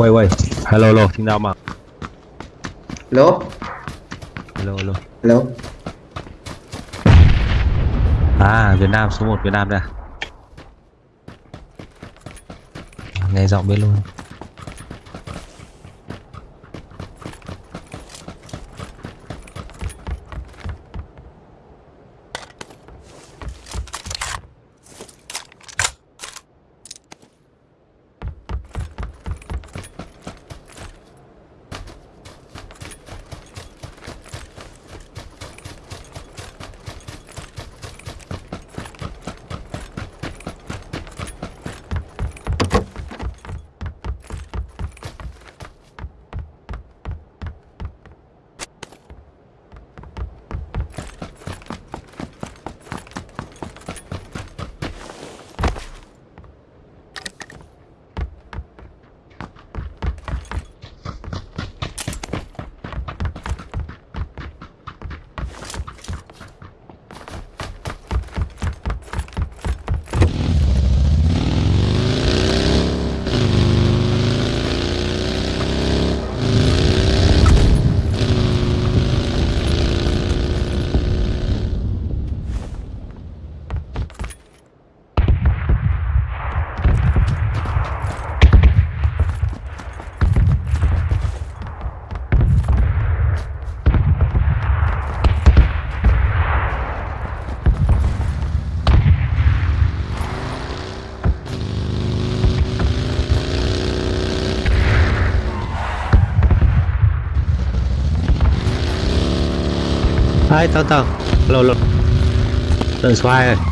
Quay quay. Hello hello, xin chào mà. Hello, Hello hello. hello. À, Việt Nam số 1 Việt Nam đây à? Nghe giọng biết luôn. Đấy tao tao. lột lột Tầng số 2 rồi.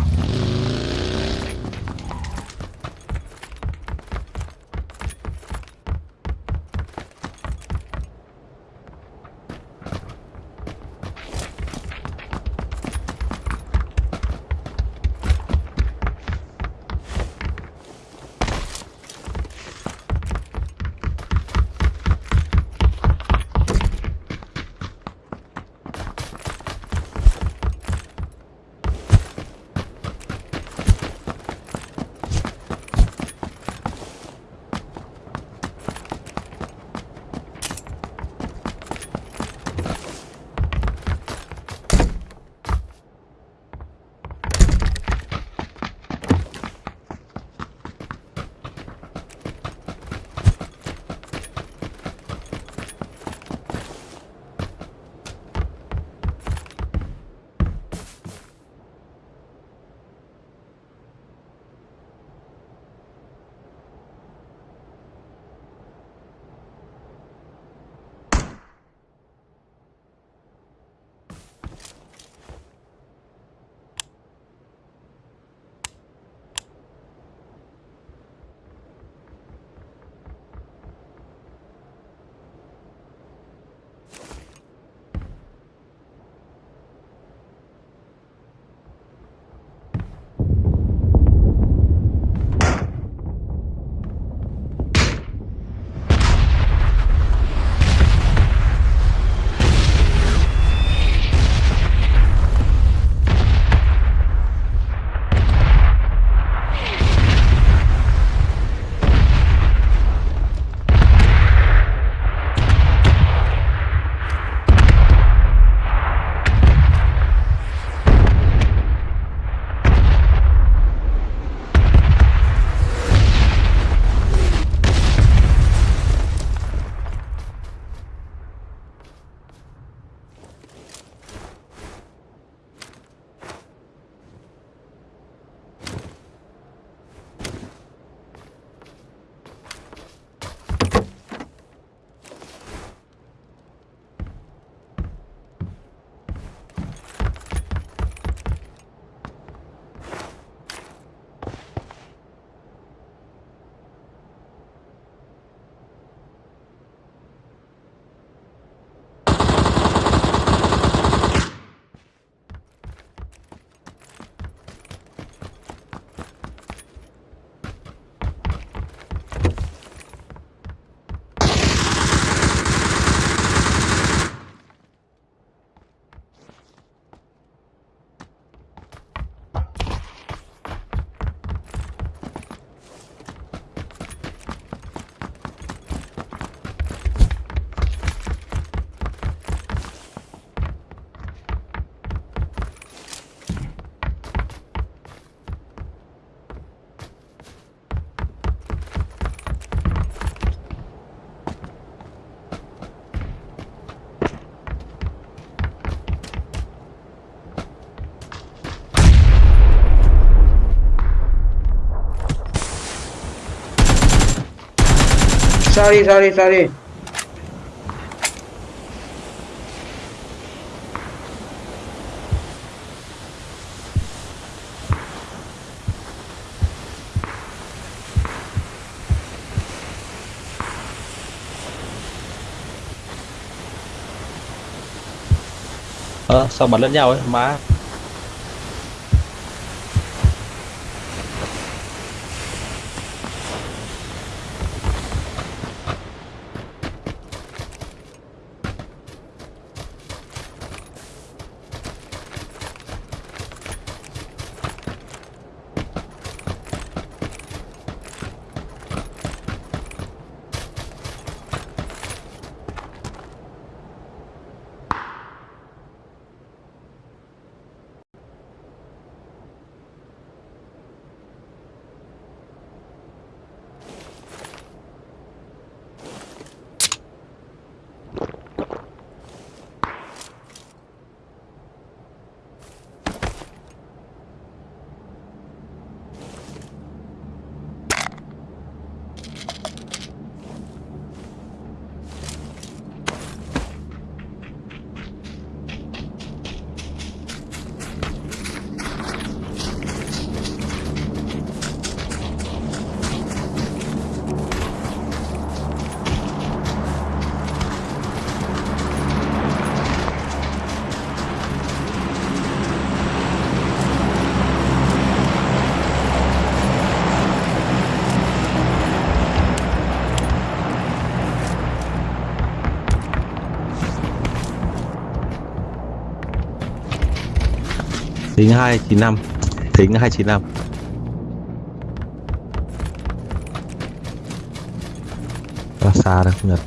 Sorry sorry sorry Ờ, sao bắn lẫn nhau ấy, má. Thính 295 Thính 295 Quá xa đâu không nhật.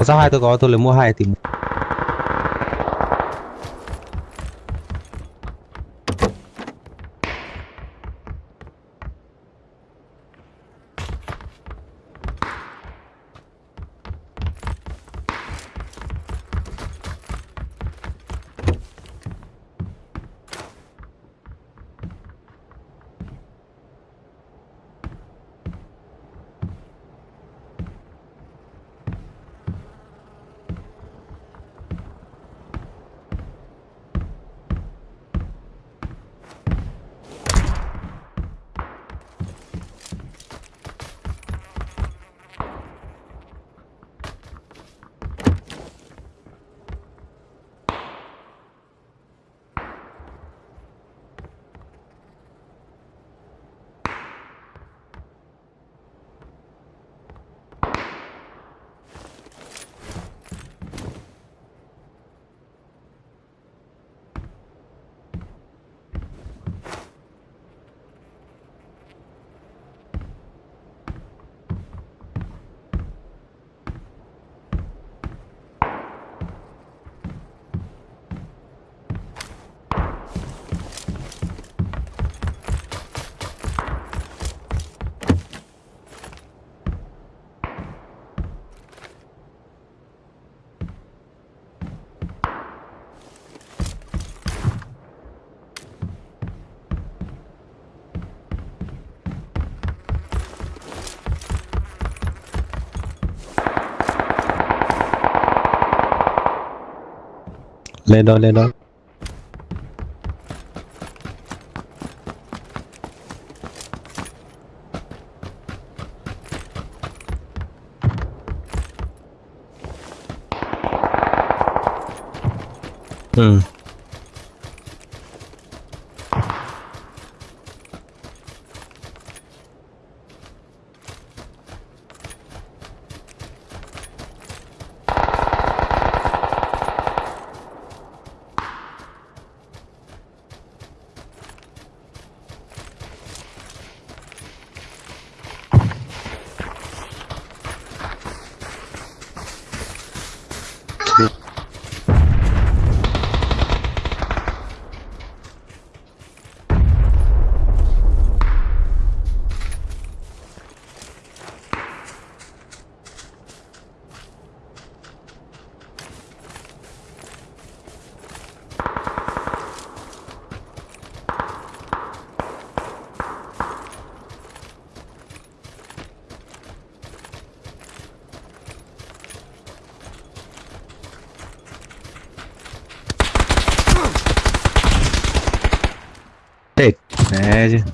Có sao hai tôi có tôi lấy mua hai thì ले लो ले लो Média.